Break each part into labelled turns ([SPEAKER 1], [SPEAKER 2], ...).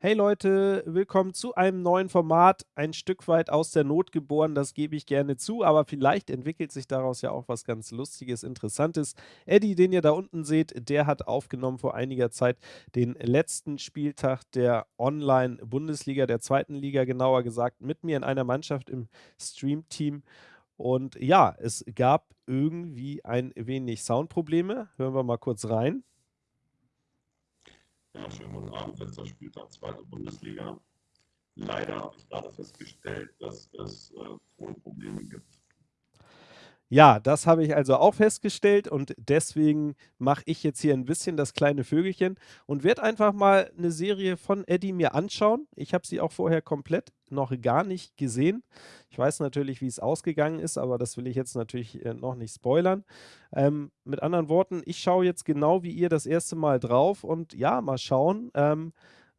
[SPEAKER 1] Hey Leute, willkommen zu einem neuen Format. Ein Stück weit aus der Not geboren, das gebe ich gerne zu, aber vielleicht entwickelt sich daraus ja auch was ganz Lustiges, Interessantes. Eddie, den ihr da unten seht, der hat aufgenommen vor einiger Zeit den letzten Spieltag der Online-Bundesliga, der zweiten Liga genauer gesagt, mit mir in einer Mannschaft im Stream-Team. Und ja, es gab irgendwie ein wenig Soundprobleme. Hören wir mal kurz rein.
[SPEAKER 2] Ja, schönen guten Abend, letzter Spieltag, zweite Bundesliga. Leider habe ich gerade festgestellt, dass es äh, Tonprobleme gibt.
[SPEAKER 1] Ja, das habe ich also auch festgestellt und deswegen mache ich jetzt hier ein bisschen das kleine Vögelchen und werde einfach mal eine Serie von Eddie mir anschauen. Ich habe sie auch vorher komplett noch gar nicht gesehen. Ich weiß natürlich, wie es ausgegangen ist, aber das will ich jetzt natürlich äh, noch nicht spoilern. Ähm, mit anderen Worten, ich schaue jetzt genau wie ihr das erste Mal drauf und ja, mal schauen, ähm,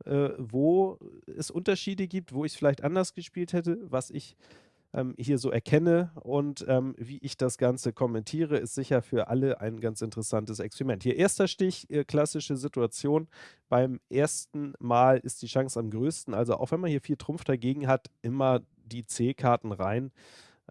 [SPEAKER 1] äh, wo es Unterschiede gibt, wo ich es vielleicht anders gespielt hätte, was ich ähm, hier so erkenne und ähm, wie ich das Ganze kommentiere, ist sicher für alle ein ganz interessantes Experiment. Hier erster Stich, äh, klassische Situation. Beim ersten Mal ist die Chance am größten. Also auch wenn man hier vier Trumpf dagegen hat, immer die C-Karten rein.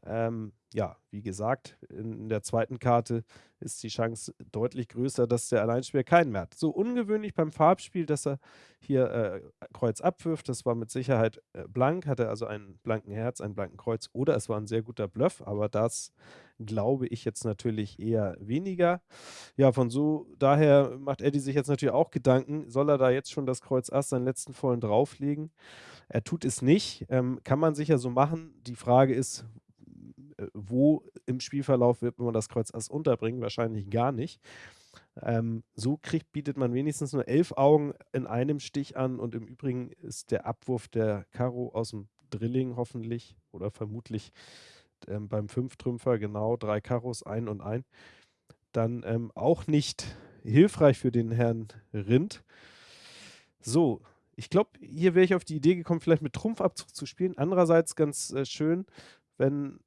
[SPEAKER 1] Ähm, ja, wie gesagt, in der zweiten Karte ist die Chance deutlich größer, dass der Alleinspieler keinen mehr hat. So ungewöhnlich beim Farbspiel, dass er hier äh, Kreuz abwirft. Das war mit Sicherheit äh, blank, hatte also einen blanken Herz, einen blanken Kreuz oder es war ein sehr guter Bluff, aber das glaube ich jetzt natürlich eher weniger. Ja, von so daher macht Eddie sich jetzt natürlich auch Gedanken, soll er da jetzt schon das Kreuz Ass, seinen letzten vollen drauflegen? Er tut es nicht, ähm, kann man sicher so machen. Die Frage ist, wo im Spielverlauf wird man das Kreuz Ass unterbringen? Wahrscheinlich gar nicht. Ähm, so kriegt, bietet man wenigstens nur elf Augen in einem Stich an und im Übrigen ist der Abwurf der Karo aus dem Drilling hoffentlich oder vermutlich ähm, beim Fünftrümpfer genau drei Karos ein und ein dann ähm, auch nicht hilfreich für den Herrn Rind. So, ich glaube, hier wäre ich auf die Idee gekommen, vielleicht mit Trumpfabzug zu spielen. Andererseits ganz äh, schön, wenn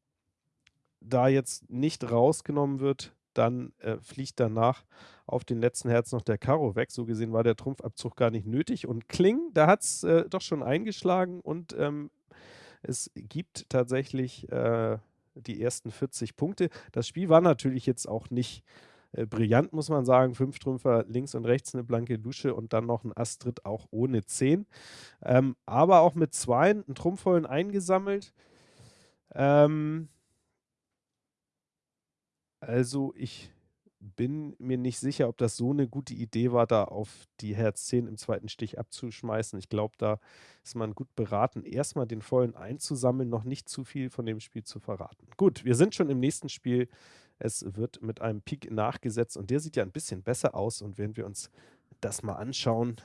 [SPEAKER 1] da jetzt nicht rausgenommen wird, dann äh, fliegt danach auf den letzten Herz noch der Karo weg. So gesehen war der Trumpfabzug gar nicht nötig. Und Kling, da hat es äh, doch schon eingeschlagen und ähm, es gibt tatsächlich äh, die ersten 40 Punkte. Das Spiel war natürlich jetzt auch nicht äh, brillant, muss man sagen. Fünf Trümpfer links und rechts eine blanke Dusche und dann noch ein Astrid auch ohne 10. Ähm, aber auch mit zwei einen Trumpfvollen eingesammelt. Ähm, also, ich bin mir nicht sicher, ob das so eine gute Idee war, da auf die Herz 10 im zweiten Stich abzuschmeißen. Ich glaube, da ist man gut beraten, erstmal den Vollen einzusammeln, noch nicht zu viel von dem Spiel zu verraten. Gut, wir sind schon im nächsten Spiel. Es wird mit einem Pik nachgesetzt und der sieht ja ein bisschen besser aus. Und wenn wir uns das mal anschauen,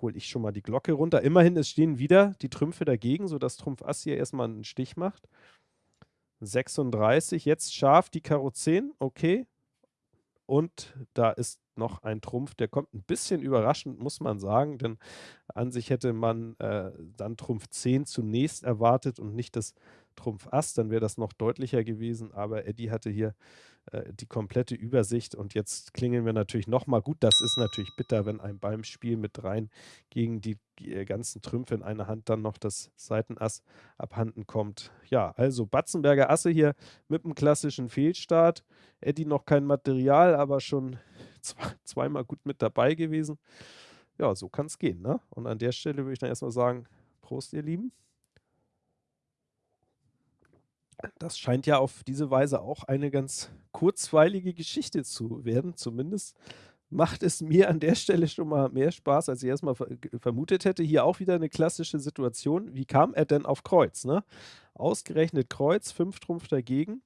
[SPEAKER 1] hole ich schon mal die Glocke runter. Immerhin, es stehen wieder die Trümpfe dagegen, sodass Trumpf Ass hier erstmal einen Stich macht. 36, jetzt scharf die Karo 10, okay. Und da ist noch ein Trumpf, der kommt ein bisschen überraschend, muss man sagen, denn an sich hätte man äh, dann Trumpf 10 zunächst erwartet und nicht das Trumpf Ass, dann wäre das noch deutlicher gewesen, aber Eddie hatte hier äh, die komplette Übersicht und jetzt klingeln wir natürlich nochmal. Gut, das ist natürlich bitter, wenn einem beim Spiel mit rein gegen die äh, ganzen Trümpfe in einer Hand dann noch das Seitenass abhanden kommt. Ja, also Batzenberger Asse hier mit einem klassischen Fehlstart. Eddie noch kein Material, aber schon zweimal gut mit dabei gewesen. Ja, so kann es gehen. Ne? Und an der Stelle würde ich dann erstmal sagen, Prost, ihr Lieben. Das scheint ja auf diese Weise auch eine ganz kurzweilige Geschichte zu werden. Zumindest macht es mir an der Stelle schon mal mehr Spaß, als ich erstmal vermutet hätte. Hier auch wieder eine klassische Situation. Wie kam er denn auf Kreuz? Ne? Ausgerechnet Kreuz, fünf Trumpf dagegen.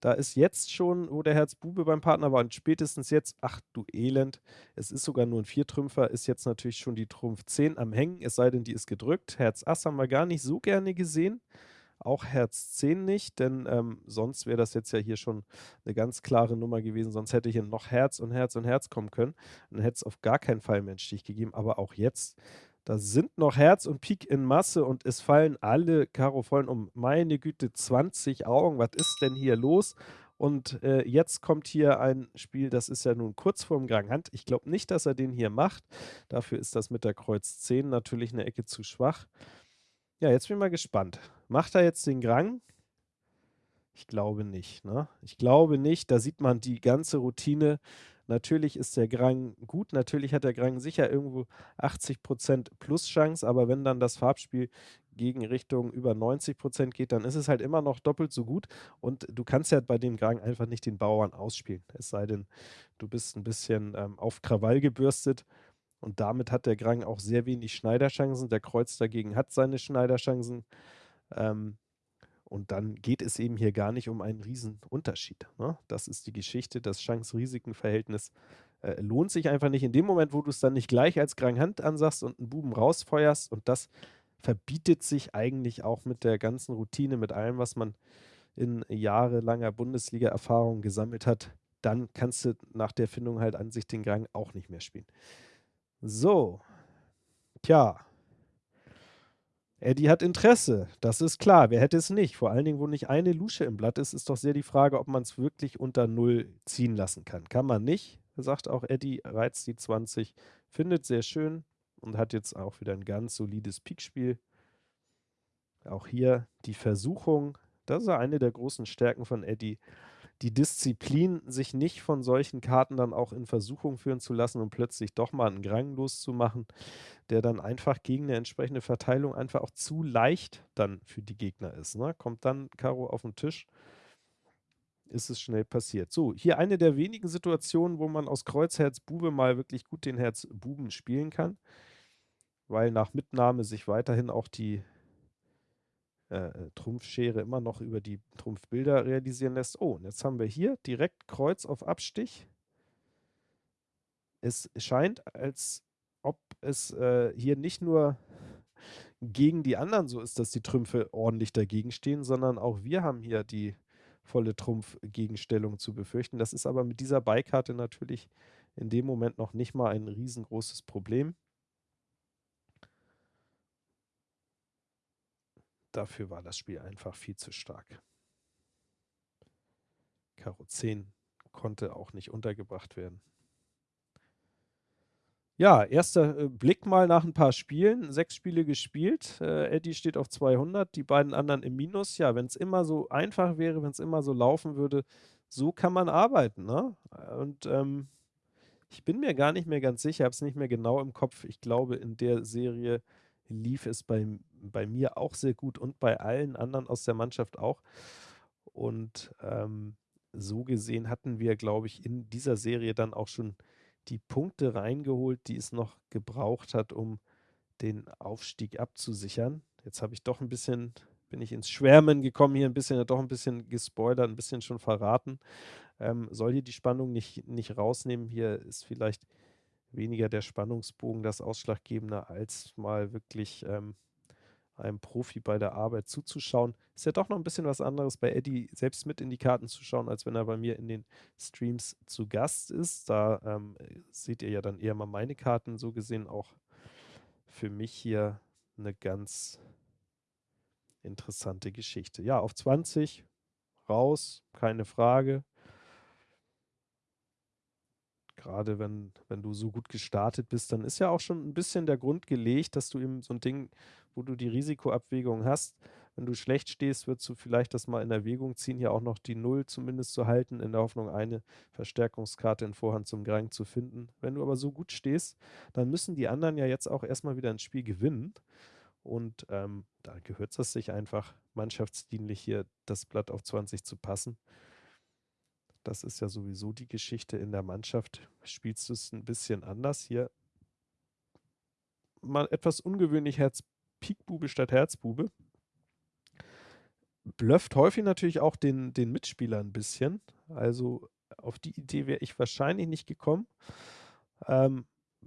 [SPEAKER 1] Da ist jetzt schon, wo der Herzbube beim Partner war, und spätestens jetzt, ach du Elend, es ist sogar nur ein Viertrümpfer, ist jetzt natürlich schon die Trumpf 10 am Hängen, es sei denn, die ist gedrückt. Herz Ass haben wir gar nicht so gerne gesehen. Auch Herz 10 nicht, denn ähm, sonst wäre das jetzt ja hier schon eine ganz klare Nummer gewesen. Sonst hätte hier noch Herz und Herz und Herz kommen können. Dann hätte es auf gar keinen Fall mehr einen Stich gegeben. Aber auch jetzt, da sind noch Herz und Pik in Masse und es fallen alle Karo vollen um. Meine Güte, 20 Augen. Was ist denn hier los? Und äh, jetzt kommt hier ein Spiel, das ist ja nun kurz vorm Gang Hand. Ich glaube nicht, dass er den hier macht. Dafür ist das mit der Kreuz 10 natürlich eine Ecke zu schwach. Ja, jetzt bin ich mal gespannt. Macht er jetzt den Grang? Ich glaube nicht. Ne? Ich glaube nicht. Da sieht man die ganze Routine. Natürlich ist der Grang gut. Natürlich hat der Grang sicher irgendwo 80% Plus-Chance. Aber wenn dann das Farbspiel gegen Richtung über 90% geht, dann ist es halt immer noch doppelt so gut. Und du kannst ja bei dem Grang einfach nicht den Bauern ausspielen. Es sei denn, du bist ein bisschen ähm, auf Krawall gebürstet. Und damit hat der Grang auch sehr wenig Schneiderchancen. Der Kreuz dagegen hat seine Schneiderchancen. Ähm, und dann geht es eben hier gar nicht um einen Riesenunterschied. Ne? Das ist die Geschichte, das Chance-Risiken-Verhältnis äh, lohnt sich einfach nicht. In dem Moment, wo du es dann nicht gleich als Grand Hand ansagst und einen Buben rausfeuerst und das verbietet sich eigentlich auch mit der ganzen Routine, mit allem, was man in jahrelanger Bundesliga-Erfahrung gesammelt hat, dann kannst du nach der Findung halt an sich den Gang auch nicht mehr spielen. So, tja, Eddie hat Interesse, das ist klar. Wer hätte es nicht? Vor allen Dingen, wo nicht eine Lusche im Blatt ist, ist doch sehr die Frage, ob man es wirklich unter Null ziehen lassen kann. Kann man nicht, sagt auch Eddie, reizt die 20, findet sehr schön und hat jetzt auch wieder ein ganz solides Pikspiel. Auch hier die Versuchung, das ist eine der großen Stärken von Eddie, die Disziplin, sich nicht von solchen Karten dann auch in Versuchung führen zu lassen und plötzlich doch mal einen Grang loszumachen, der dann einfach gegen eine entsprechende Verteilung einfach auch zu leicht dann für die Gegner ist. Ne? Kommt dann Karo auf den Tisch, ist es schnell passiert. So, hier eine der wenigen Situationen, wo man aus Kreuz Herz Bube mal wirklich gut den Herz Buben spielen kann, weil nach Mitnahme sich weiterhin auch die äh, äh, Trumpfschere immer noch über die Trumpfbilder realisieren lässt. Oh, und jetzt haben wir hier direkt Kreuz auf Abstich. Es scheint, als ob es äh, hier nicht nur gegen die anderen so ist, dass die Trümpfe ordentlich dagegen stehen, sondern auch wir haben hier die volle Trumpfgegenstellung zu befürchten. Das ist aber mit dieser Beikarte natürlich in dem Moment noch nicht mal ein riesengroßes Problem. Dafür war das Spiel einfach viel zu stark. Karo 10 konnte auch nicht untergebracht werden. Ja, erster äh, Blick mal nach ein paar Spielen. Sechs Spiele gespielt. Äh, Eddie steht auf 200, die beiden anderen im Minus. Ja, wenn es immer so einfach wäre, wenn es immer so laufen würde, so kann man arbeiten. Ne? Und ähm, ich bin mir gar nicht mehr ganz sicher, habe es nicht mehr genau im Kopf. Ich glaube, in der Serie lief es bei, bei mir auch sehr gut und bei allen anderen aus der Mannschaft auch. Und ähm, so gesehen hatten wir, glaube ich, in dieser Serie dann auch schon die Punkte reingeholt, die es noch gebraucht hat, um den Aufstieg abzusichern. Jetzt habe ich doch ein bisschen, bin ich ins Schwärmen gekommen, hier ein bisschen, doch ein bisschen gespoilert, ein bisschen schon verraten. Ähm, soll hier die Spannung nicht, nicht rausnehmen. Hier ist vielleicht weniger der Spannungsbogen das Ausschlaggebende, als mal wirklich ähm, einem Profi bei der Arbeit zuzuschauen. Ist ja doch noch ein bisschen was anderes, bei Eddie selbst mit in die Karten zu schauen, als wenn er bei mir in den Streams zu Gast ist. Da ähm, seht ihr ja dann eher mal meine Karten, so gesehen auch für mich hier eine ganz interessante Geschichte. Ja, auf 20 raus, keine Frage gerade wenn, wenn du so gut gestartet bist, dann ist ja auch schon ein bisschen der Grund gelegt, dass du eben so ein Ding, wo du die Risikoabwägung hast, wenn du schlecht stehst, würdest du vielleicht das mal in Erwägung ziehen, hier auch noch die Null zumindest zu halten, in der Hoffnung, eine Verstärkungskarte in Vorhand zum Grang zu finden. Wenn du aber so gut stehst, dann müssen die anderen ja jetzt auch erstmal wieder ein Spiel gewinnen. Und ähm, da gehört es sich einfach mannschaftsdienlich hier das Blatt auf 20 zu passen. Das ist ja sowieso die Geschichte in der Mannschaft. Spielst du es ein bisschen anders? Hier mal etwas ungewöhnlich Herz Pikbube statt Herzbube. Blöfft häufig natürlich auch den, den Mitspieler ein bisschen. Also auf die Idee wäre ich wahrscheinlich nicht gekommen. Ähm,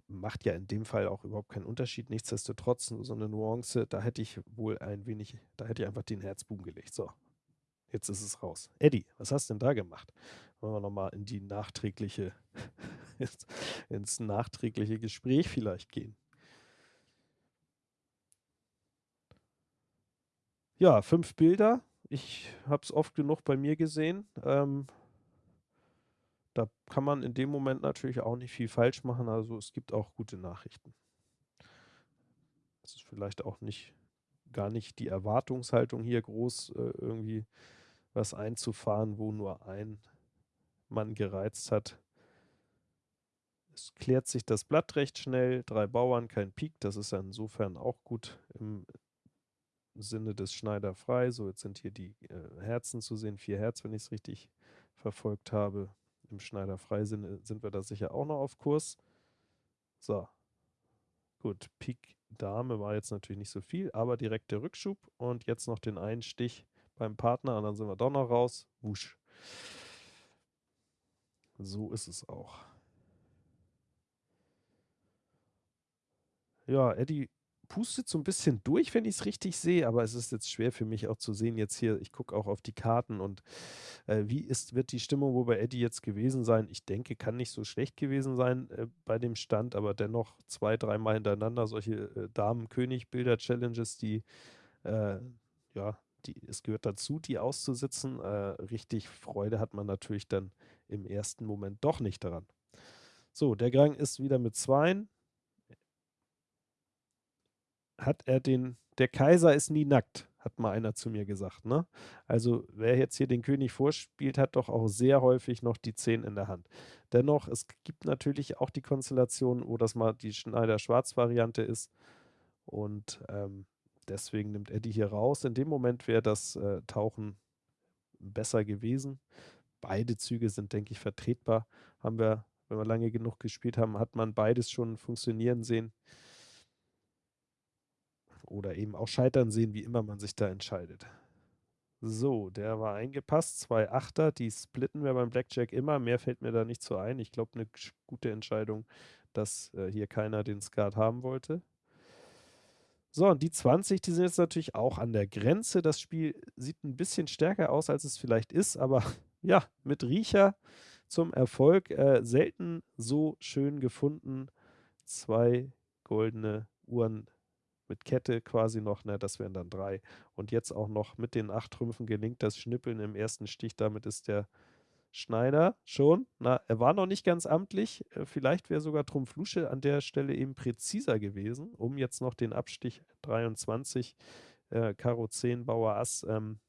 [SPEAKER 1] macht ja in dem Fall auch überhaupt keinen Unterschied. Nichtsdestotrotz so eine Nuance, da hätte ich wohl ein wenig, da hätte ich einfach den Herzbuben gelegt. So, jetzt ist es raus. Eddie, was hast denn da gemacht? Wollen wir nochmal in die nachträgliche, ins nachträgliche Gespräch vielleicht gehen. Ja, fünf Bilder. Ich habe es oft genug bei mir gesehen. Ähm, da kann man in dem Moment natürlich auch nicht viel falsch machen. Also es gibt auch gute Nachrichten. Es ist vielleicht auch nicht gar nicht die Erwartungshaltung hier groß, äh, irgendwie was einzufahren, wo nur ein Mann gereizt hat. Es klärt sich das Blatt recht schnell. Drei Bauern, kein Pik. Das ist ja insofern auch gut im Sinne des Schneider frei. So, jetzt sind hier die äh, Herzen zu sehen. Vier Herz, wenn ich es richtig verfolgt habe. Im Schneider frei sind, sind wir da sicher auch noch auf Kurs. So. Gut, Pik Dame war jetzt natürlich nicht so viel, aber direkt der Rückschub und jetzt noch den einen Stich beim Partner und dann sind wir doch noch raus. Wusch. So ist es auch. Ja, Eddie pustet so ein bisschen durch, wenn ich es richtig sehe, aber es ist jetzt schwer für mich auch zu sehen jetzt hier. Ich gucke auch auf die Karten und äh, wie ist, wird die Stimmung bei Eddie jetzt gewesen sein? Ich denke, kann nicht so schlecht gewesen sein äh, bei dem Stand, aber dennoch zwei, dreimal hintereinander solche äh, Damen-König-Bilder-Challenges, die, äh, ja, die, es gehört dazu, die auszusitzen. Äh, richtig Freude hat man natürlich dann im ersten Moment doch nicht daran. So, der Gang ist wieder mit Zweien hat er den, der Kaiser ist nie nackt, hat mal einer zu mir gesagt. Ne? Also wer jetzt hier den König vorspielt, hat doch auch sehr häufig noch die Zehn in der Hand. Dennoch, es gibt natürlich auch die Konstellation, wo das mal die Schneider-Schwarz-Variante ist. Und ähm, deswegen nimmt Eddie hier raus. In dem Moment wäre das äh, Tauchen besser gewesen. Beide Züge sind, denke ich, vertretbar. Haben wir, wenn wir lange genug gespielt haben, hat man beides schon funktionieren sehen oder eben auch scheitern sehen, wie immer man sich da entscheidet. So, der war eingepasst. Zwei Achter, die splitten wir beim Blackjack immer. Mehr fällt mir da nicht so ein. Ich glaube, eine gute Entscheidung, dass äh, hier keiner den Skat haben wollte. So, und die 20, die sind jetzt natürlich auch an der Grenze. Das Spiel sieht ein bisschen stärker aus, als es vielleicht ist, aber ja, mit Riecher zum Erfolg. Äh, selten so schön gefunden. Zwei goldene Uhren mit Kette quasi noch, ne, das wären dann drei. Und jetzt auch noch mit den acht Trümpfen gelingt das Schnippeln im ersten Stich. Damit ist der Schneider schon, na, er war noch nicht ganz amtlich. Äh, vielleicht wäre sogar Trumpf Lusche an der Stelle eben präziser gewesen, um jetzt noch den Abstich 23, äh, Karo 10, Bauer Ass ähm,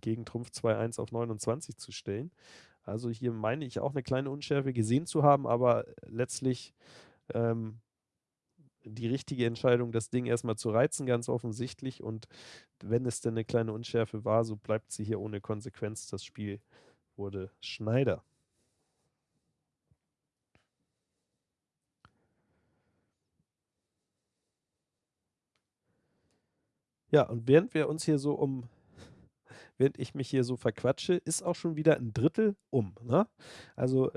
[SPEAKER 1] gegen Trumpf 2-1 auf 29 zu stellen. Also hier meine ich auch eine kleine Unschärfe gesehen zu haben, aber letztlich ähm, die richtige Entscheidung, das Ding erstmal zu reizen, ganz offensichtlich. Und wenn es denn eine kleine Unschärfe war, so bleibt sie hier ohne Konsequenz. Das Spiel wurde Schneider. Ja, und während wir uns hier so um, während ich mich hier so verquatsche, ist auch schon wieder ein Drittel um. Ne? Also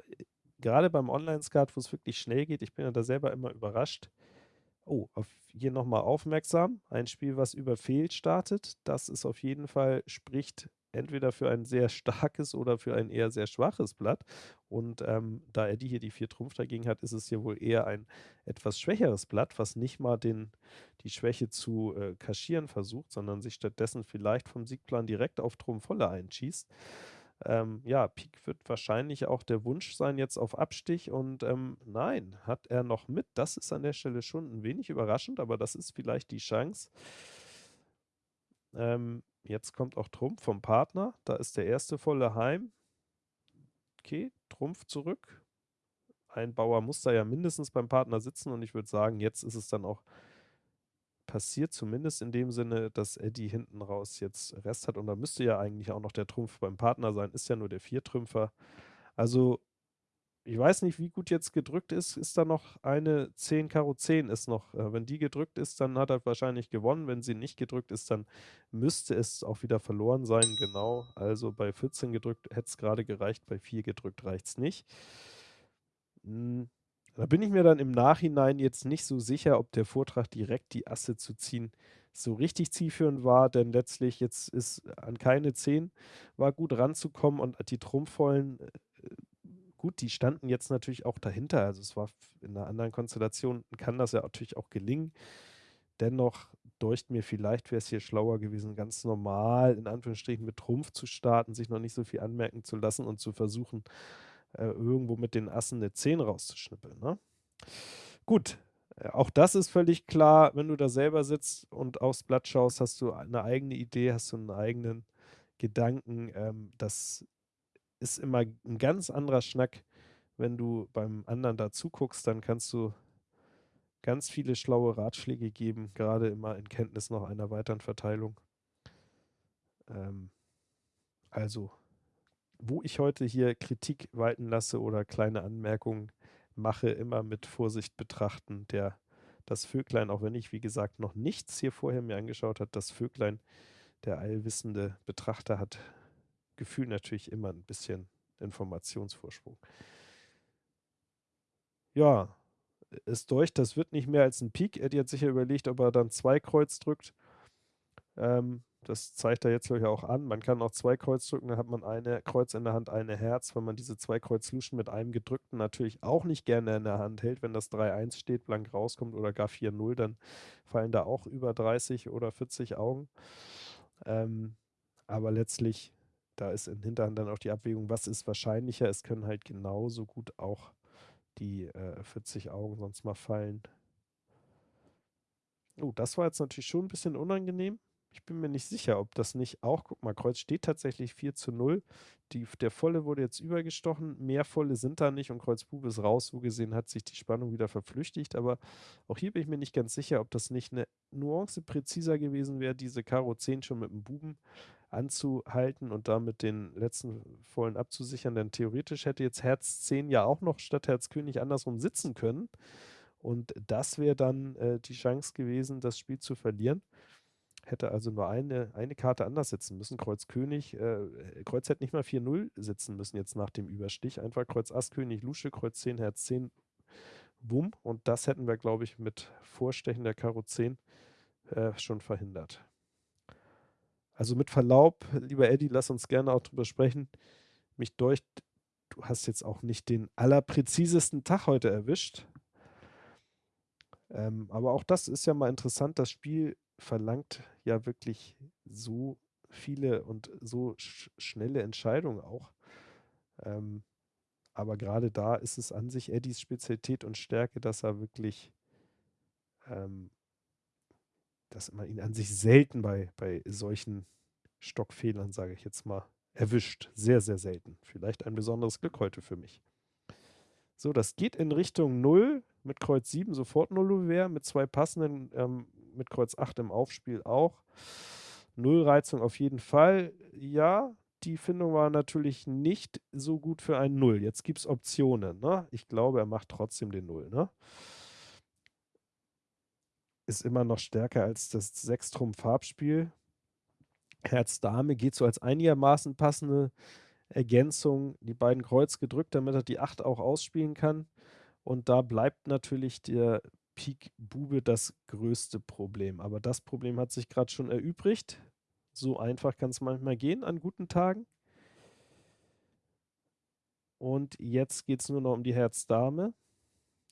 [SPEAKER 1] gerade beim Online-Skat, wo es wirklich schnell geht, ich bin ja da selber immer überrascht, Oh, auf hier nochmal aufmerksam. Ein Spiel, was über Fehl startet. Das ist auf jeden Fall, spricht entweder für ein sehr starkes oder für ein eher sehr schwaches Blatt. Und ähm, da Eddie hier die vier Trumpf dagegen hat, ist es hier wohl eher ein etwas schwächeres Blatt, was nicht mal den, die Schwäche zu äh, kaschieren versucht, sondern sich stattdessen vielleicht vom Siegplan direkt auf Trumpf volle einschießt. Ähm, ja, Pik wird wahrscheinlich auch der Wunsch sein jetzt auf Abstich und ähm, nein, hat er noch mit. Das ist an der Stelle schon ein wenig überraschend, aber das ist vielleicht die Chance. Ähm, jetzt kommt auch Trumpf vom Partner. Da ist der erste volle Heim. Okay, Trumpf zurück. Ein Bauer muss da ja mindestens beim Partner sitzen und ich würde sagen, jetzt ist es dann auch passiert, zumindest in dem Sinne, dass Eddie hinten raus jetzt Rest hat. Und da müsste ja eigentlich auch noch der Trumpf beim Partner sein, ist ja nur der Viertrümpfer. Also, ich weiß nicht, wie gut jetzt gedrückt ist. Ist da noch eine 10 Karo 10 ist noch. Äh, wenn die gedrückt ist, dann hat er wahrscheinlich gewonnen. Wenn sie nicht gedrückt ist, dann müsste es auch wieder verloren sein. Genau. Also bei 14 gedrückt hätte es gerade gereicht, bei 4 gedrückt reicht es nicht. Hm. Da bin ich mir dann im Nachhinein jetzt nicht so sicher, ob der Vortrag direkt die Asse zu ziehen so richtig zielführend war, denn letztlich jetzt ist an keine 10 war gut ranzukommen und die Trumpfvollen, äh, gut, die standen jetzt natürlich auch dahinter. Also es war in einer anderen Konstellation, kann das ja natürlich auch gelingen. Dennoch deucht mir, vielleicht wäre es hier schlauer gewesen, ganz normal in Anführungsstrichen mit Trumpf zu starten, sich noch nicht so viel anmerken zu lassen und zu versuchen, äh, irgendwo mit den Assen eine 10 rauszuschnippeln. Ne? Gut, äh, auch das ist völlig klar, wenn du da selber sitzt und aufs Blatt schaust, hast du eine eigene Idee, hast du einen eigenen Gedanken. Ähm, das ist immer ein ganz anderer Schnack, wenn du beim anderen da zuguckst, dann kannst du ganz viele schlaue Ratschläge geben, gerade immer in Kenntnis noch einer weiteren Verteilung. Ähm, also, wo ich heute hier Kritik walten lasse oder kleine Anmerkungen mache, immer mit Vorsicht betrachten. Der, das Vöglein, auch wenn ich, wie gesagt, noch nichts hier vorher mir angeschaut habe, das Vöglein, der allwissende Betrachter hat Gefühl natürlich immer ein bisschen Informationsvorsprung. Ja, ist durch, das wird nicht mehr als ein Pik. Eddie hat sicher überlegt, ob er dann zwei Kreuz drückt. Ähm, das zeigt er jetzt ja auch an. Man kann auch zwei Kreuz drücken, dann hat man eine Kreuz in der Hand, eine Herz. Wenn man diese zwei Kreuz Luschen mit einem gedrückten natürlich auch nicht gerne in der Hand hält, wenn das 3-1 steht, blank rauskommt oder gar 4-0, dann fallen da auch über 30 oder 40 Augen. Ähm, aber letztlich, da ist in Hinterhand dann auch die Abwägung, was ist wahrscheinlicher. Es können halt genauso gut auch die äh, 40 Augen sonst mal fallen. Oh, das war jetzt natürlich schon ein bisschen unangenehm. Ich bin mir nicht sicher, ob das nicht auch, guck mal, Kreuz steht tatsächlich 4 zu 0. Die, der Volle wurde jetzt übergestochen, mehr Volle sind da nicht und Kreuz Bube ist raus. So gesehen hat sich die Spannung wieder verflüchtigt, aber auch hier bin ich mir nicht ganz sicher, ob das nicht eine Nuance präziser gewesen wäre, diese Karo 10 schon mit dem Buben anzuhalten und damit den letzten Vollen abzusichern, denn theoretisch hätte jetzt Herz 10 ja auch noch statt Herz König andersrum sitzen können. Und das wäre dann äh, die Chance gewesen, das Spiel zu verlieren hätte also nur eine, eine Karte anders sitzen müssen. Kreuz König, äh, Kreuz hätte nicht mal 4-0 sitzen müssen jetzt nach dem Überstich. Einfach Kreuz Ass König Lusche, Kreuz 10, Herz 10, Wumm. Und das hätten wir, glaube ich, mit Vorstechen der Karo 10 äh, schon verhindert. Also mit Verlaub, lieber Eddie, lass uns gerne auch drüber sprechen. Mich durch, du hast jetzt auch nicht den allerpräzisesten Tag heute erwischt. Ähm, aber auch das ist ja mal interessant. Das Spiel verlangt ja wirklich so viele und so sch schnelle Entscheidungen auch. Ähm, aber gerade da ist es an sich Eddies Spezialität und Stärke, dass er wirklich, ähm, dass man ihn an sich selten bei, bei solchen Stockfehlern, sage ich jetzt mal, erwischt. Sehr, sehr selten. Vielleicht ein besonderes Glück heute für mich. So, das geht in Richtung 0 mit Kreuz 7 sofort 0 wäre, mit zwei passenden ähm, mit Kreuz 8 im Aufspiel auch. Nullreizung auf jeden Fall. Ja, die Findung war natürlich nicht so gut für ein Null. Jetzt gibt es Optionen. Ne? Ich glaube, er macht trotzdem den Null. Ne? Ist immer noch stärker als das Sechstrum-Farbspiel. Herz-Dame geht so als einigermaßen passende Ergänzung. Die beiden Kreuz gedrückt, damit er die 8 auch ausspielen kann. Und da bleibt natürlich der Pik Bube das größte Problem. Aber das Problem hat sich gerade schon erübrigt. So einfach kann es manchmal gehen an guten Tagen. Und jetzt geht es nur noch um die Herz-Dame.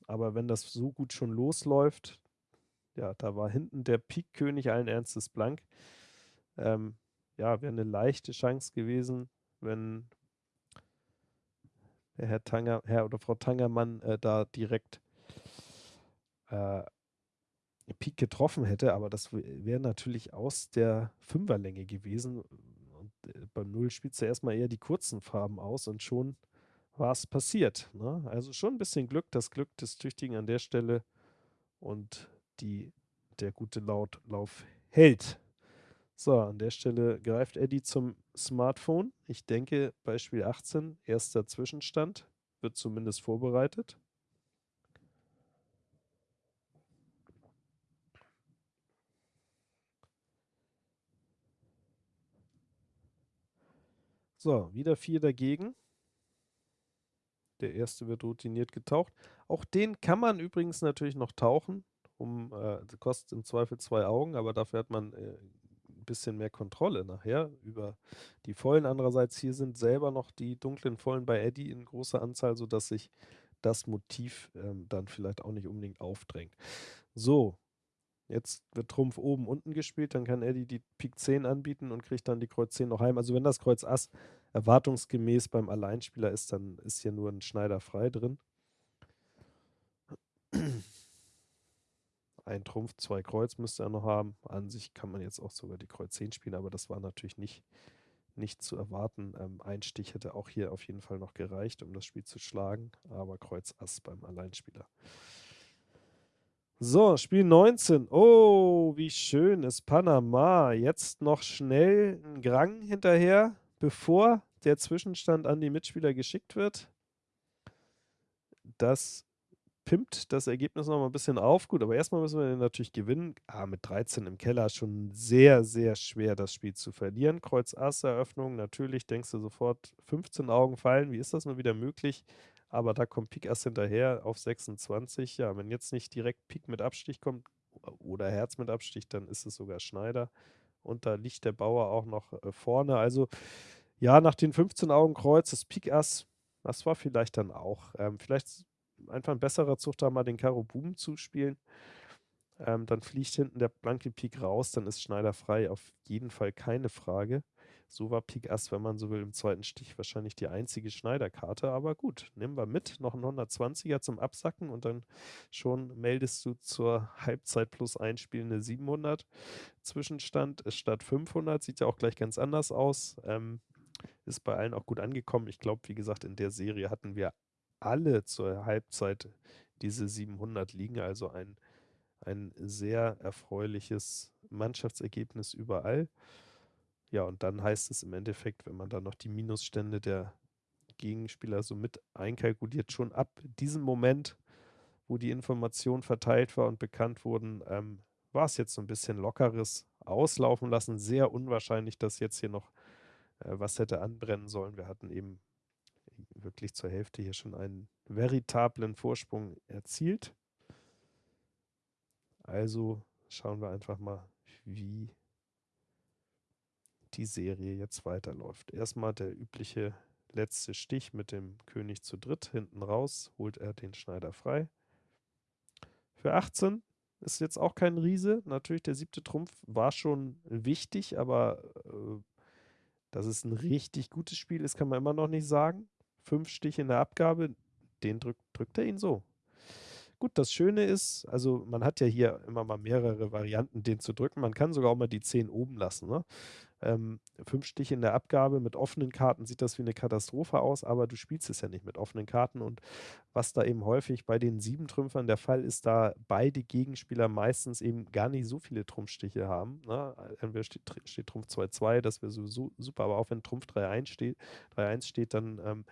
[SPEAKER 1] Aber wenn das so gut schon losläuft, ja, da war hinten der Pik-König allen Ernstes blank. Ähm, ja, wäre eine leichte Chance gewesen, wenn der Herr Tanger, Herr oder Frau Tangermann äh, da direkt äh, Pik getroffen hätte, aber das wäre natürlich aus der Fünferlänge gewesen. Und äh, beim Null spielst du erstmal eher die kurzen Farben aus und schon war es passiert. Ne? Also schon ein bisschen Glück, das Glück des Tüchtigen an der Stelle und die, der gute Lautlauf hält. So, an der Stelle greift Eddie zum Smartphone. Ich denke, bei Spiel 18, erster Zwischenstand, wird zumindest vorbereitet. So, wieder vier dagegen. Der erste wird routiniert getaucht. Auch den kann man übrigens natürlich noch tauchen. Um, äh, kostet im Zweifel zwei Augen, aber dafür hat man äh, ein bisschen mehr Kontrolle nachher über die Vollen. Andererseits hier sind selber noch die dunklen Vollen bei Eddie in großer Anzahl, sodass sich das Motiv ähm, dann vielleicht auch nicht unbedingt aufdrängt. So, Jetzt wird Trumpf oben unten gespielt, dann kann Eddie die Pik 10 anbieten und kriegt dann die Kreuz 10 noch heim. Also wenn das Kreuz Ass erwartungsgemäß beim Alleinspieler ist, dann ist hier nur ein Schneider frei drin. Ein Trumpf, zwei Kreuz müsste er noch haben. An sich kann man jetzt auch sogar die Kreuz 10 spielen, aber das war natürlich nicht, nicht zu erwarten. Ähm, ein Stich hätte auch hier auf jeden Fall noch gereicht, um das Spiel zu schlagen, aber Kreuz Ass beim Alleinspieler. So, Spiel 19. Oh, wie schön ist Panama. Jetzt noch schnell ein Grang hinterher, bevor der Zwischenstand an die Mitspieler geschickt wird. Das pimpt das Ergebnis noch mal ein bisschen auf. Gut, aber erstmal müssen wir natürlich gewinnen. Ah, mit 13 im Keller schon sehr, sehr schwer, das Spiel zu verlieren. Kreuz Ass Eröffnung, natürlich denkst du sofort, 15 Augen fallen. Wie ist das nur wieder möglich? Aber da kommt Pik Ass hinterher auf 26. Ja, wenn jetzt nicht direkt Pik mit Abstich kommt oder Herz mit Abstich, dann ist es sogar Schneider. Und da liegt der Bauer auch noch äh, vorne. Also ja, nach den 15 Augen Kreuz, das Pik Ass, das war vielleicht dann auch. Ähm, vielleicht einfach ein besserer Zug, da mal den Karo Buben zu spielen. Ähm, dann fliegt hinten der blanke Pik raus, dann ist Schneider frei. Auf jeden Fall keine Frage. So war Pik Ass, wenn man so will, im zweiten Stich wahrscheinlich die einzige Schneiderkarte. Aber gut, nehmen wir mit. Noch ein 120er zum Absacken und dann schon meldest du zur Halbzeit plus einspielende 700. Zwischenstand statt 500. Sieht ja auch gleich ganz anders aus. Ähm, ist bei allen auch gut angekommen. Ich glaube, wie gesagt, in der Serie hatten wir alle zur Halbzeit diese 700 liegen. Also ein, ein sehr erfreuliches Mannschaftsergebnis überall. Ja, und dann heißt es im Endeffekt, wenn man dann noch die Minusstände der Gegenspieler so mit einkalkuliert, schon ab diesem Moment, wo die Informationen verteilt war und bekannt wurden, ähm, war es jetzt so ein bisschen lockeres Auslaufen lassen. Sehr unwahrscheinlich, dass jetzt hier noch äh, was hätte anbrennen sollen. Wir hatten eben wirklich zur Hälfte hier schon einen veritablen Vorsprung erzielt. Also schauen wir einfach mal, wie die Serie jetzt weiterläuft. Erstmal der übliche letzte Stich mit dem König zu dritt. Hinten raus holt er den Schneider frei. Für 18 ist jetzt auch kein Riese. Natürlich, der siebte Trumpf war schon wichtig, aber äh, dass es ein richtig gutes Spiel ist, kann man immer noch nicht sagen fünf Stiche in der Abgabe, den drückt, drückt er ihn so. Gut, das Schöne ist, also man hat ja hier immer mal mehrere Varianten, den zu drücken. Man kann sogar auch mal die 10 oben lassen. Ne? Ähm, fünf Stiche in der Abgabe mit offenen Karten sieht das wie eine Katastrophe aus, aber du spielst es ja nicht mit offenen Karten. Und was da eben häufig bei den sieben Trümpfern der Fall ist, da beide Gegenspieler meistens eben gar nicht so viele Trumpfstiche haben. Ne? Entweder steht, steht Trumpf 2-2, das wäre sowieso super, aber auch wenn Trumpf 3-1 steht, 3-1 steht, dann ähm,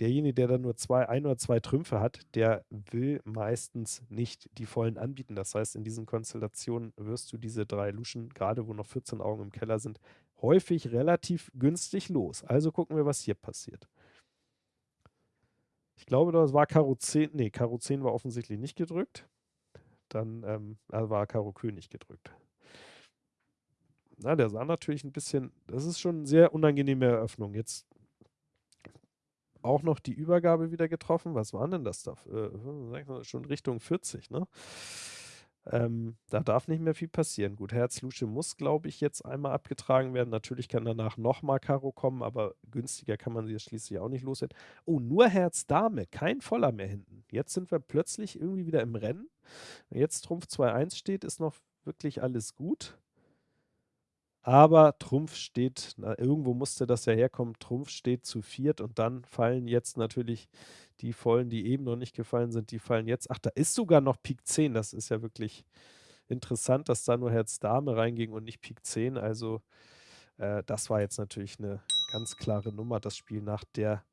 [SPEAKER 1] derjenige, der dann nur zwei, ein oder zwei Trümpfe hat, der will meistens nicht die vollen anbieten. Das heißt, in diesen Konstellationen wirst du diese drei Luschen, gerade wo noch 14 Augen im Keller sind, häufig relativ günstig los. Also gucken wir, was hier passiert. Ich glaube, das war Karo 10. Nee, Karo 10 war offensichtlich nicht gedrückt. Dann ähm, war Karo König gedrückt. Na, der sah natürlich ein bisschen, das ist schon eine sehr unangenehme Eröffnung. Jetzt auch noch die Übergabe wieder getroffen. Was waren denn das da? Äh, schon Richtung 40, ne? Ähm, da darf nicht mehr viel passieren. Gut, Herz Lusche muss, glaube ich, jetzt einmal abgetragen werden. Natürlich kann danach nochmal Karo kommen, aber günstiger kann man sie schließlich auch nicht loswerden. Oh, nur Herz Dame, kein Voller mehr hinten. Jetzt sind wir plötzlich irgendwie wieder im Rennen. Jetzt Trumpf 2-1 steht, ist noch wirklich alles gut. Aber Trumpf steht, na, irgendwo musste das ja herkommen, Trumpf steht zu viert und dann fallen jetzt natürlich die Vollen, die eben noch nicht gefallen sind, die fallen jetzt. Ach, da ist sogar noch Pik 10, das ist ja wirklich interessant, dass da nur Herz Dame reinging und nicht Pik 10. Also äh, das war jetzt natürlich eine ganz klare Nummer, das Spiel nach der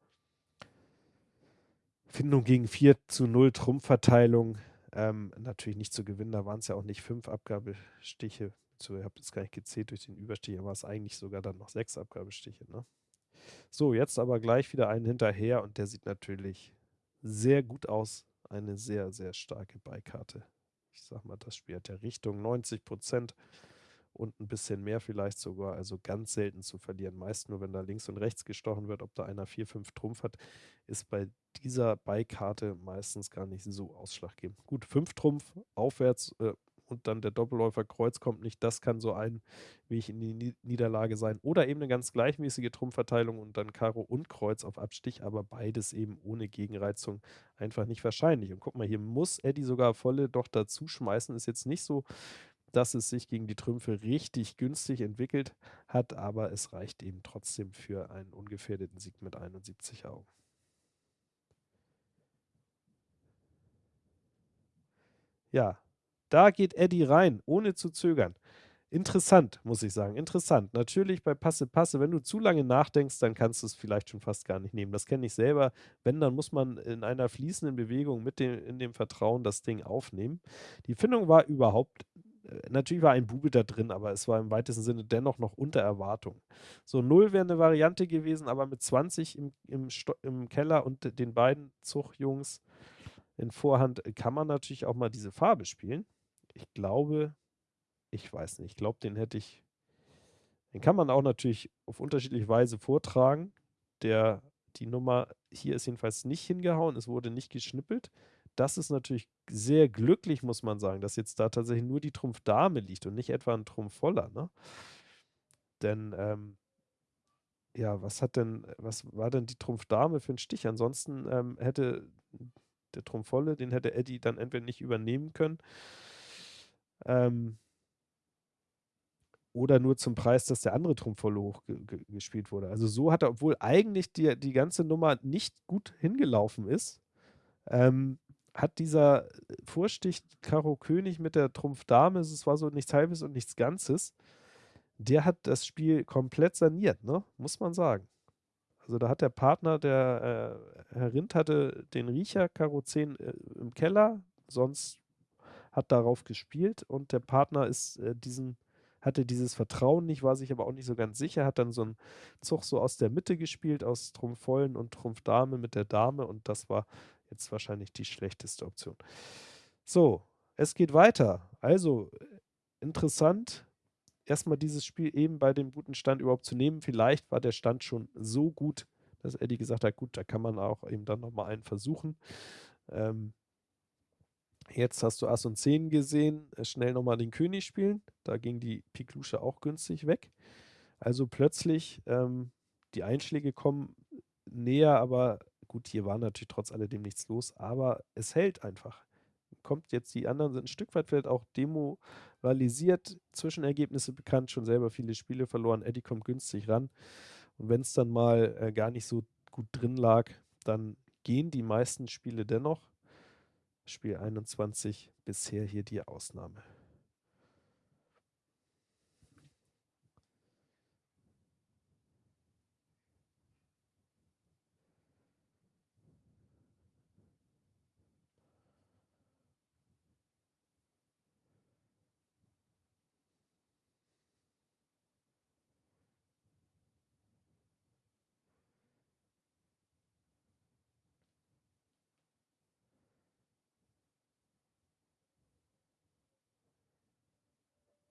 [SPEAKER 1] Findung gegen 4 zu 0 Trumpfverteilung. Ähm, natürlich nicht zu gewinnen, da waren es ja auch nicht fünf Abgabestiche zu, ich habe das gar nicht gezählt durch den Überstich, aber es eigentlich sogar dann noch sechs Abgabestiche. Ne? So, jetzt aber gleich wieder einen hinterher und der sieht natürlich sehr gut aus. Eine sehr, sehr starke Beikarte. Ich sag mal, das Spiel hat ja Richtung 90 Prozent und ein bisschen mehr vielleicht sogar. Also ganz selten zu verlieren. Meist nur, wenn da links und rechts gestochen wird, ob da einer 4, 5 Trumpf hat, ist bei dieser Beikarte meistens gar nicht so ausschlaggebend. Gut, 5 Trumpf aufwärts äh, und dann der Doppelläufer Kreuz kommt nicht. Das kann so ein Weg in die Niederlage sein. Oder eben eine ganz gleichmäßige Trumpfverteilung und dann Karo und Kreuz auf Abstich, aber beides eben ohne Gegenreizung einfach nicht wahrscheinlich. Und guck mal, hier muss Eddie sogar volle doch dazu schmeißen. Ist jetzt nicht so, dass es sich gegen die Trümpfe richtig günstig entwickelt hat, aber es reicht eben trotzdem für einen ungefährdeten Sieg mit 71 Augen. Ja, da geht Eddie rein, ohne zu zögern. Interessant, muss ich sagen. Interessant. Natürlich bei Passe, Passe, wenn du zu lange nachdenkst, dann kannst du es vielleicht schon fast gar nicht nehmen. Das kenne ich selber. Wenn, dann muss man in einer fließenden Bewegung mit dem, in dem Vertrauen das Ding aufnehmen. Die Findung war überhaupt, äh, natürlich war ein Bube da drin, aber es war im weitesten Sinne dennoch noch unter Erwartung. So 0 wäre eine Variante gewesen, aber mit 20 im, im, im Keller und den beiden Zuchtjungs in Vorhand kann man natürlich auch mal diese Farbe spielen. Ich glaube, ich weiß nicht, ich glaube, den hätte ich, den kann man auch natürlich auf unterschiedliche Weise vortragen. Der, die Nummer hier ist jedenfalls nicht hingehauen, es wurde nicht geschnippelt. Das ist natürlich sehr glücklich, muss man sagen, dass jetzt da tatsächlich nur die Trumpf Dame liegt und nicht etwa ein Trumpf voller. Ne? Denn, ähm, ja, was hat denn, was war denn die Trumpf Dame für ein Stich? Ansonsten ähm, hätte der Trumpf volle, den hätte Eddie dann entweder nicht übernehmen können ähm, oder nur zum Preis, dass der andere Trumpf voll hoch gespielt wurde. Also so hat er, obwohl eigentlich die, die ganze Nummer nicht gut hingelaufen ist, ähm, hat dieser Vorstich Karo König mit der Trumpf Dame, es war so nichts Halbes und nichts Ganzes, der hat das Spiel komplett saniert, ne? muss man sagen. Also da hat der Partner, der äh, Herr Rind hatte den Riecher Karo 10 äh, im Keller, sonst hat darauf gespielt und der Partner ist äh, diesen, hatte dieses Vertrauen nicht, war sich aber auch nicht so ganz sicher, hat dann so einen Zug so aus der Mitte gespielt, aus Trumpf vollen und Trumpf Dame mit der Dame und das war jetzt wahrscheinlich die schlechteste Option. So, es geht weiter. Also interessant, erstmal dieses Spiel eben bei dem guten Stand überhaupt zu nehmen. Vielleicht war der Stand schon so gut, dass Eddie gesagt hat, gut, da kann man auch eben dann nochmal einen versuchen. Ähm, Jetzt hast du Ass und 10 gesehen, äh, schnell nochmal den König spielen. Da ging die Piklusche auch günstig weg. Also plötzlich, ähm, die Einschläge kommen näher, aber gut, hier war natürlich trotz alledem nichts los, aber es hält einfach. Kommt jetzt, die anderen sind ein Stück weit vielleicht auch demoralisiert, Zwischenergebnisse bekannt, schon selber viele Spiele verloren. Eddie kommt günstig ran. Und wenn es dann mal äh, gar nicht so gut drin lag, dann gehen die meisten Spiele dennoch. Spiel 21 bisher hier die Ausnahme.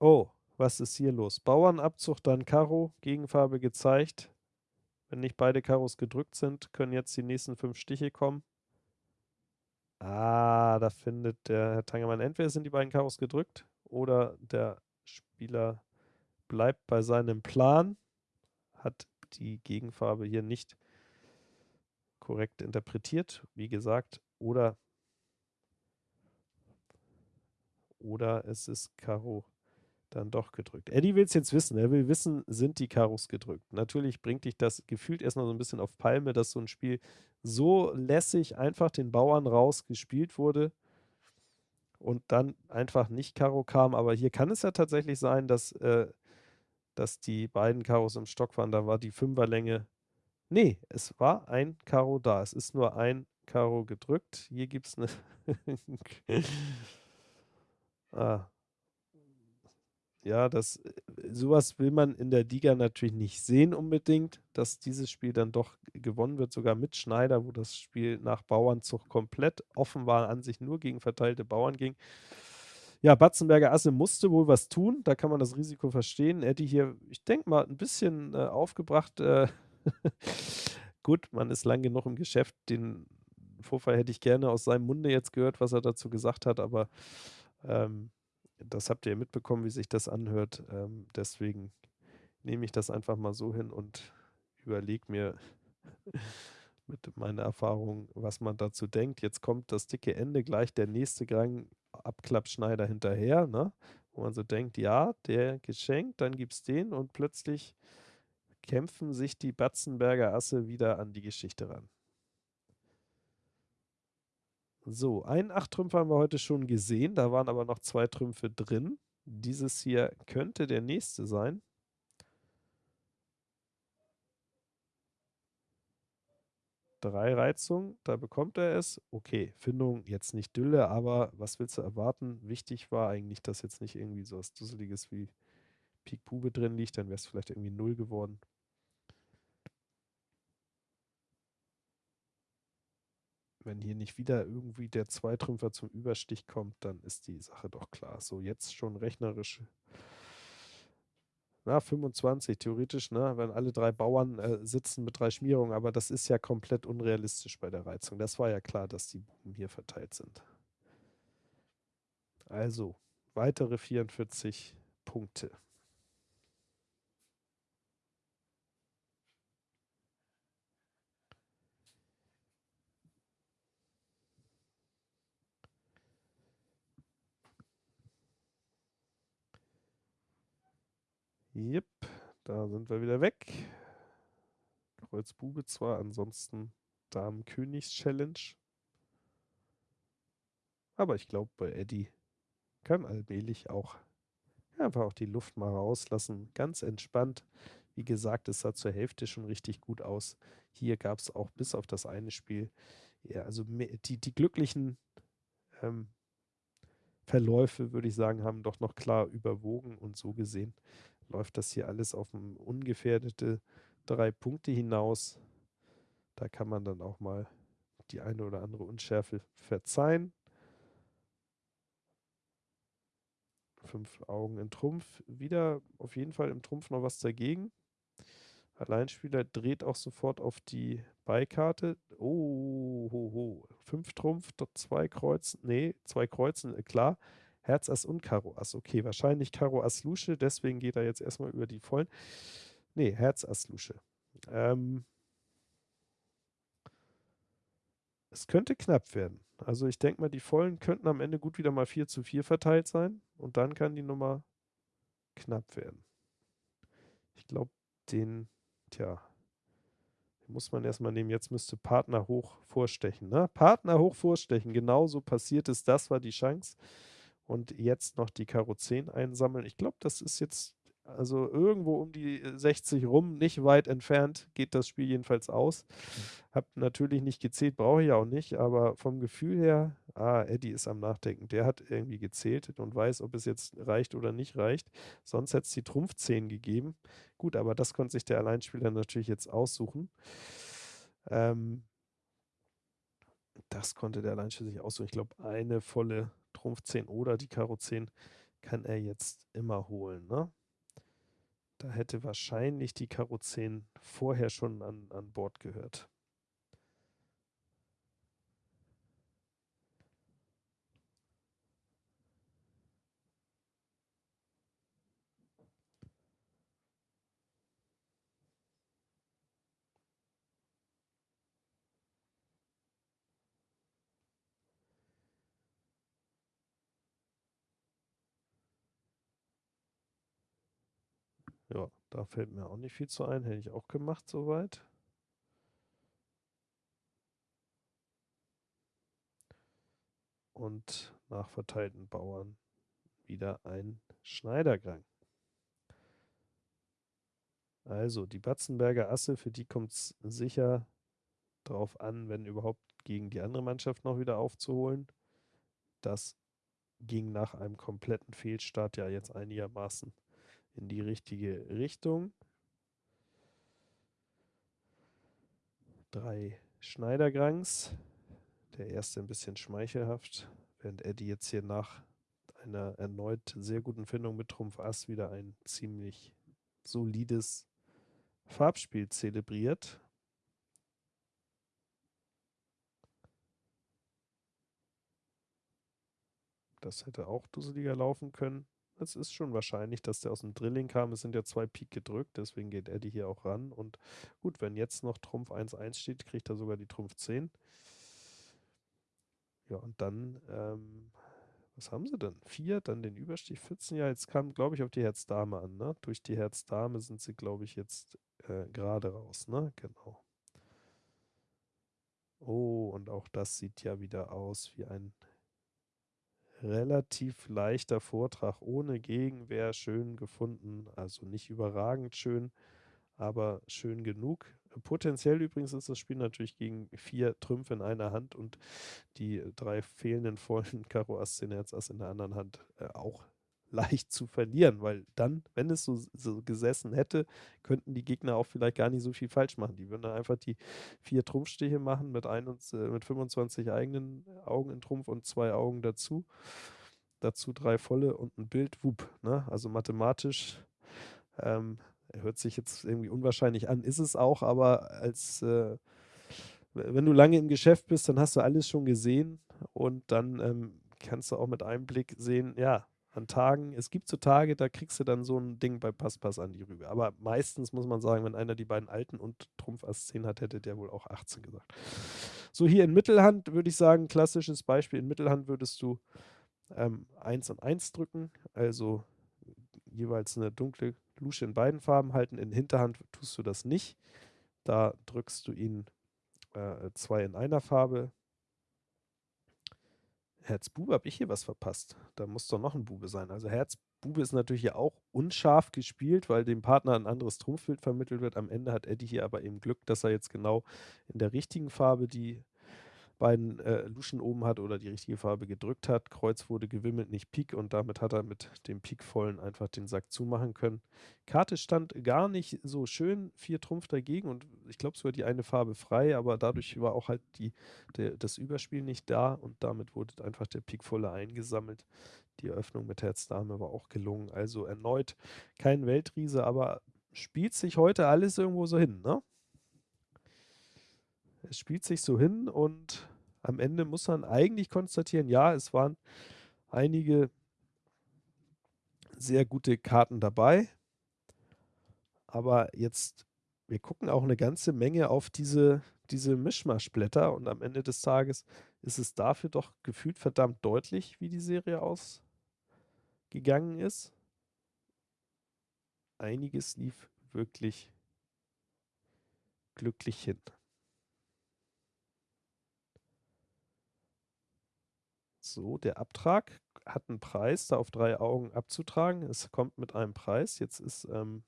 [SPEAKER 1] Oh, was ist hier los? Bauernabzug, dann Karo, Gegenfarbe gezeigt. Wenn nicht beide Karos gedrückt sind, können jetzt die nächsten fünf Stiche kommen. Ah, da findet der Herr Tangemann, entweder sind die beiden Karos gedrückt oder der Spieler bleibt bei seinem Plan, hat die Gegenfarbe hier nicht korrekt interpretiert, wie gesagt, oder, oder es ist Karo dann doch gedrückt. Eddie will es jetzt wissen. Er will wissen, sind die Karos gedrückt. Natürlich bringt dich das gefühlt erstmal so ein bisschen auf Palme, dass so ein Spiel so lässig einfach den Bauern raus gespielt wurde und dann einfach nicht Karo kam. Aber hier kann es ja tatsächlich sein, dass, äh, dass die beiden Karos im Stock waren. Da war die Fünferlänge. Nee, es war ein Karo da. Es ist nur ein Karo gedrückt. Hier gibt es eine. ah, ja, das, äh, sowas will man in der Liga natürlich nicht sehen unbedingt, dass dieses Spiel dann doch gewonnen wird, sogar mit Schneider, wo das Spiel nach Bauernzug komplett offen war, an sich nur gegen verteilte Bauern ging. Ja, Batzenberger Asse musste wohl was tun, da kann man das Risiko verstehen. Er hätte hier, ich denke mal, ein bisschen äh, aufgebracht. Äh, Gut, man ist lang genug im Geschäft, den Vorfall hätte ich gerne aus seinem Munde jetzt gehört, was er dazu gesagt hat, aber ähm, das habt ihr mitbekommen, wie sich das anhört. Ähm, deswegen nehme ich das einfach mal so hin und überlege mir mit meiner Erfahrung, was man dazu denkt. Jetzt kommt das dicke Ende, gleich der nächste Gang Abklappschneider hinterher, ne? wo man so denkt, ja, der geschenkt, dann gibt es den und plötzlich kämpfen sich die Batzenberger Asse wieder an die Geschichte ran. So, einen Acht-Trümpfer haben wir heute schon gesehen, da waren aber noch zwei Trümpfe drin. Dieses hier könnte der nächste sein. Drei Reizungen, da bekommt er es. Okay, Findung jetzt nicht Dülle, aber was willst du erwarten? Wichtig war eigentlich, dass jetzt nicht irgendwie so was Dusseliges wie Pik Bube drin liegt, dann wäre es vielleicht irgendwie Null geworden. Wenn hier nicht wieder irgendwie der Zweitrümpfer zum Überstich kommt, dann ist die Sache doch klar. So, jetzt schon rechnerisch na, 25 theoretisch, ne, wenn alle drei Bauern äh, sitzen mit drei Schmierungen, aber das ist ja komplett unrealistisch bei der Reizung. Das war ja klar, dass die Buben hier verteilt sind. Also, weitere 44 Punkte. Jep, da sind wir wieder weg. Kreuz Bube zwar, ansonsten Damen-Königs-Challenge. Aber ich glaube, bei Eddie kann allmählich auch einfach auch die Luft mal rauslassen. Ganz entspannt. Wie gesagt, es sah zur Hälfte schon richtig gut aus. Hier gab es auch bis auf das eine Spiel, ja, also die, die glücklichen ähm, Verläufe, würde ich sagen, haben doch noch klar überwogen und so gesehen läuft das hier alles auf ungefährdete drei Punkte hinaus. Da kann man dann auch mal die eine oder andere Unschärfe verzeihen. Fünf Augen in Trumpf. Wieder auf jeden Fall im Trumpf noch was dagegen. Alleinspieler dreht auch sofort auf die Beikarte. Oh, ho, ho. Fünf Trumpf, zwei Kreuzen. Nee, zwei Kreuzen, äh, klar. Herz Ass und Karo Ass. Okay, wahrscheinlich Karo Ass Lusche, deswegen geht er jetzt erstmal über die vollen. Nee, Herz Ass Lusche. Ähm, es könnte knapp werden. Also ich denke mal, die vollen könnten am Ende gut wieder mal 4 zu 4 verteilt sein und dann kann die Nummer knapp werden. Ich glaube, den, tja, den muss man erstmal nehmen. Jetzt müsste Partner hoch vorstechen. Ne? Partner hoch vorstechen, genauso passiert ist. Das war die Chance und jetzt noch die Karo 10 einsammeln. Ich glaube, das ist jetzt also irgendwo um die 60 rum, nicht weit entfernt, geht das Spiel jedenfalls aus. Hab natürlich nicht gezählt, brauche ich auch nicht, aber vom Gefühl her, ah, Eddie ist am Nachdenken. Der hat irgendwie gezählt und weiß, ob es jetzt reicht oder nicht reicht. Sonst hätte es die Trumpf 10 gegeben. Gut, aber das konnte sich der Alleinspieler natürlich jetzt aussuchen. Ähm, das konnte der Alleinspieler sich aussuchen. Ich glaube, eine volle Trumpf 10 oder die Karo 10 kann er jetzt immer holen. Ne? Da hätte wahrscheinlich die Karo 10 vorher schon an, an Bord gehört. Ja, da fällt mir auch nicht viel zu ein. Hätte ich auch gemacht soweit. Und nach verteilten Bauern wieder ein Schneidergang. Also die Batzenberger Asse, für die kommt es sicher darauf an, wenn überhaupt gegen die andere Mannschaft noch wieder aufzuholen. Das ging nach einem kompletten Fehlstart ja jetzt einigermaßen in die richtige Richtung. Drei Schneidergrangs. Der erste ein bisschen schmeichelhaft, während Eddie jetzt hier nach einer erneut sehr guten Findung mit Trumpf Ass wieder ein ziemlich solides Farbspiel zelebriert. Das hätte auch dusseliger laufen können. Es ist schon wahrscheinlich, dass der aus dem Drilling kam. Es sind ja zwei Pik gedrückt, deswegen geht Eddie hier auch ran. Und gut, wenn jetzt noch Trumpf 1-1 steht, kriegt er sogar die Trumpf 10. Ja, und dann, ähm, was haben sie denn? Vier, dann den Überstich 14. Ja, jetzt kam, glaube ich, auf die Herz-Dame an. Ne? Durch die Herz-Dame sind sie, glaube ich, jetzt äh, gerade raus. Ne? Genau. Oh, und auch das sieht ja wieder aus wie ein relativ leichter Vortrag ohne Gegenwehr, schön gefunden. Also nicht überragend schön, aber schön genug. Potenziell übrigens ist das Spiel natürlich gegen vier Trümpfe in einer Hand und die drei fehlenden vollen Karo Ass, 10 Herz Ass in der anderen Hand äh, auch leicht zu verlieren, weil dann, wenn es so, so, gesessen hätte, könnten die Gegner auch vielleicht gar nicht so viel falsch machen. Die würden dann einfach die vier Trumpfstiche machen mit, ein und, äh, mit 25 eigenen Augen in Trumpf und zwei Augen dazu. Dazu drei volle und ein Bild, wupp. Ne? Also mathematisch ähm, hört sich jetzt irgendwie unwahrscheinlich an, ist es auch, aber als äh, wenn du lange im Geschäft bist, dann hast du alles schon gesehen und dann ähm, kannst du auch mit einem Blick sehen, ja, an Tagen. Es gibt so Tage, da kriegst du dann so ein Ding bei Passpass an die Rübe. Aber meistens muss man sagen, wenn einer die beiden alten und Trumpf Ass 10 hat, hätte der wohl auch 18 gesagt. So, hier in Mittelhand würde ich sagen, klassisches Beispiel. In Mittelhand würdest du ähm, 1 und 1 drücken, also jeweils eine dunkle Lusche in beiden Farben halten. In Hinterhand tust du das nicht. Da drückst du ihn äh, zwei in einer Farbe, Herzbube, habe ich hier was verpasst? Da muss doch noch ein Bube sein. Also Herzbube ist natürlich hier auch unscharf gespielt, weil dem Partner ein anderes Trumpfbild vermittelt wird. Am Ende hat Eddie hier aber eben Glück, dass er jetzt genau in der richtigen Farbe die beiden äh, Luschen oben hat oder die richtige Farbe gedrückt hat. Kreuz wurde gewimmelt, nicht Pik und damit hat er mit dem Pikvollen einfach den Sack zumachen können. Karte stand gar nicht so schön, vier Trumpf dagegen und ich glaube es war die eine Farbe frei, aber dadurch war auch halt die, der, das Überspiel nicht da und damit wurde einfach der Pikvolle eingesammelt. Die Eröffnung mit Herz Dame war auch gelungen. Also erneut kein Weltriese, aber spielt sich heute alles irgendwo so hin, ne? Es spielt sich so hin und am Ende muss man eigentlich konstatieren, ja, es waren einige sehr gute Karten dabei. Aber jetzt, wir gucken auch eine ganze Menge auf diese, diese Mischmaschblätter und am Ende des Tages ist es dafür doch gefühlt verdammt deutlich, wie die Serie ausgegangen ist. Einiges lief wirklich glücklich hin. So, der Abtrag hat einen Preis, da auf drei Augen abzutragen. Es kommt mit einem Preis. Jetzt ist ähm,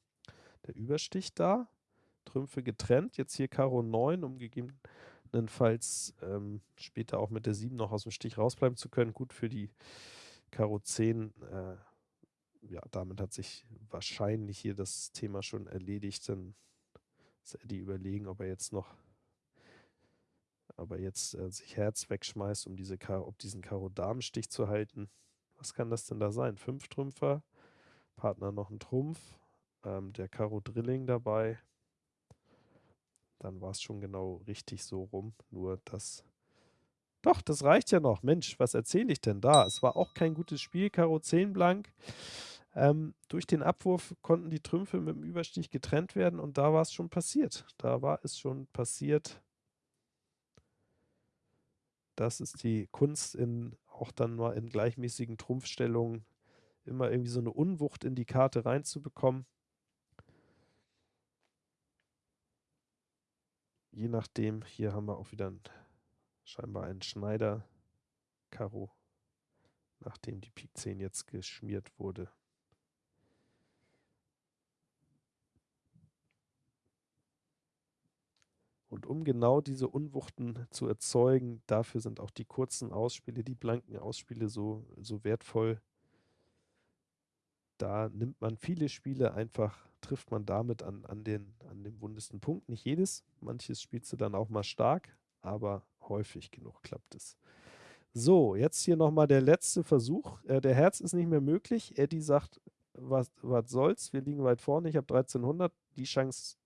[SPEAKER 1] der Überstich da. Trümpfe getrennt. Jetzt hier Karo 9, um gegebenenfalls ähm, später auch mit der 7 noch aus dem Stich rausbleiben zu können. Gut für die Karo 10. Äh, ja, damit hat sich wahrscheinlich hier das Thema schon erledigt. Dann ist Eddie überlegen, ob er jetzt noch aber jetzt äh, sich Herz wegschmeißt, um diese Karo, ob diesen Karo-Damenstich zu halten. Was kann das denn da sein? Fünf Trümpfer, Partner noch ein Trumpf, ähm, der Karo-Drilling dabei. Dann war es schon genau richtig so rum, nur das... Doch, das reicht ja noch. Mensch, was erzähle ich denn da? Es war auch kein gutes Spiel, Karo 10 blank. Ähm, durch den Abwurf konnten die Trümpfe mit dem Überstich getrennt werden und da war es schon passiert. Da war es schon passiert, das ist die Kunst in auch dann mal in gleichmäßigen Trumpfstellungen immer irgendwie so eine Unwucht in die Karte reinzubekommen. Je nachdem, hier haben wir auch wieder ein, scheinbar einen Schneider Karo, nachdem die Pik 10 jetzt geschmiert wurde. Und um genau diese Unwuchten zu erzeugen, dafür sind auch die kurzen Ausspiele, die blanken Ausspiele so, so wertvoll. Da nimmt man viele Spiele einfach, trifft man damit an, an, den, an den wundesten Punkt. Nicht jedes, manches spielst du dann auch mal stark, aber häufig genug klappt es. So, jetzt hier nochmal der letzte Versuch. Äh, der Herz ist nicht mehr möglich. Eddie sagt, was, was soll's, wir liegen weit vorne, ich habe 1300. Die Chance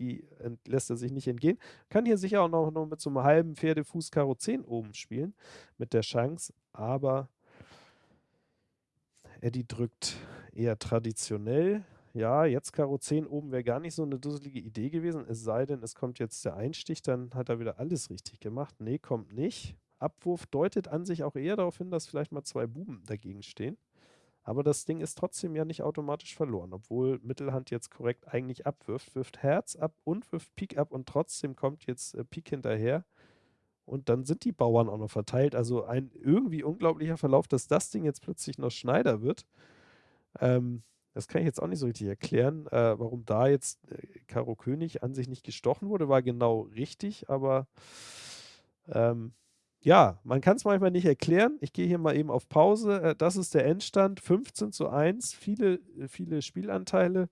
[SPEAKER 1] die lässt er sich nicht entgehen. Kann hier sicher auch noch, noch mit so einem halben Pferdefuß Karo 10 oben spielen, mit der Chance, aber Eddie drückt eher traditionell. Ja, jetzt Karo 10 oben wäre gar nicht so eine dusselige Idee gewesen, es sei denn, es kommt jetzt der Einstich, dann hat er wieder alles richtig gemacht. Nee, kommt nicht. Abwurf deutet an sich auch eher darauf hin, dass vielleicht mal zwei Buben dagegen stehen. Aber das Ding ist trotzdem ja nicht automatisch verloren, obwohl Mittelhand jetzt korrekt eigentlich abwirft, wirft Herz ab und wirft Pik ab und trotzdem kommt jetzt äh, Pik hinterher. Und dann sind die Bauern auch noch verteilt. Also ein irgendwie unglaublicher Verlauf, dass das Ding jetzt plötzlich noch Schneider wird. Ähm, das kann ich jetzt auch nicht so richtig erklären. Äh, warum da jetzt äh, Karo König an sich nicht gestochen wurde, war genau richtig, aber ähm, ja, man kann es manchmal nicht erklären. Ich gehe hier mal eben auf Pause. Äh, das ist der Endstand. 15 zu 1, viele, viele Spielanteile.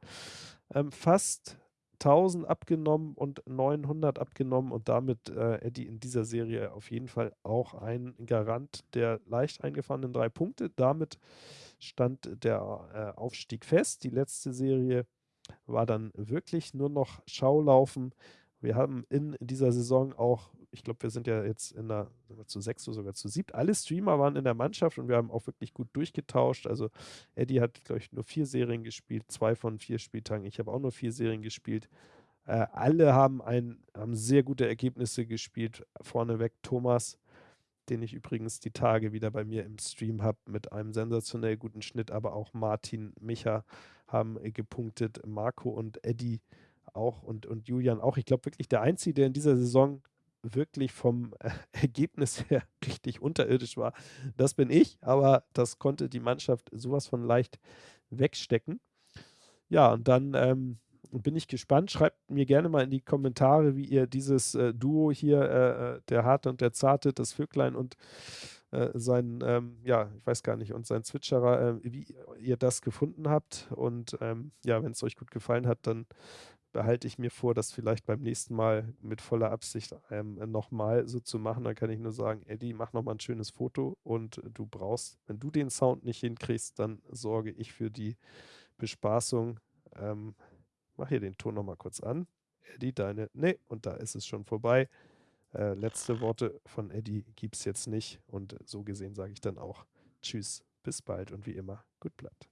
[SPEAKER 1] Ähm, fast 1000 abgenommen und 900 abgenommen und damit äh, Eddie in dieser Serie auf jeden Fall auch ein Garant der leicht eingefahrenen drei Punkte. Damit stand der äh, Aufstieg fest. Die letzte Serie war dann wirklich nur noch Schaulaufen. Wir haben in dieser Saison auch, ich glaube, wir sind ja jetzt in der zu sechs oder sogar zu siebt. Alle Streamer waren in der Mannschaft und wir haben auch wirklich gut durchgetauscht. Also Eddie hat, glaube ich, nur vier Serien gespielt, zwei von vier Spieltagen. Ich habe auch nur vier Serien gespielt. Äh, alle haben, ein, haben sehr gute Ergebnisse gespielt. Vorneweg Thomas, den ich übrigens die Tage wieder bei mir im Stream habe, mit einem sensationell guten Schnitt, aber auch Martin, Micha haben gepunktet, Marco und Eddie auch und, und Julian auch. Ich glaube wirklich der Einzige, der in dieser Saison wirklich vom äh, Ergebnis her richtig unterirdisch war, das bin ich, aber das konnte die Mannschaft sowas von leicht wegstecken. Ja, und dann ähm, bin ich gespannt. Schreibt mir gerne mal in die Kommentare, wie ihr dieses äh, Duo hier, äh, äh der Harte und der Zarte, das Vöglein und äh, sein, ähm, ja, ich weiß gar nicht, und sein Zwitscherer, äh, wie ihr das gefunden habt. Und ähm, ja, wenn es euch gut gefallen hat, dann behalte ich mir vor, das vielleicht beim nächsten Mal mit voller Absicht ähm, nochmal so zu machen. Dann kann ich nur sagen, Eddie, mach nochmal ein schönes Foto und du brauchst, wenn du den Sound nicht hinkriegst, dann sorge ich für die Bespaßung. Ähm, mach hier den Ton nochmal kurz an. Eddie, deine, ne, und da ist es schon vorbei. Äh, letzte Worte von Eddie gibt es jetzt nicht und so gesehen sage ich dann auch Tschüss, bis bald und wie immer, gut bleibt.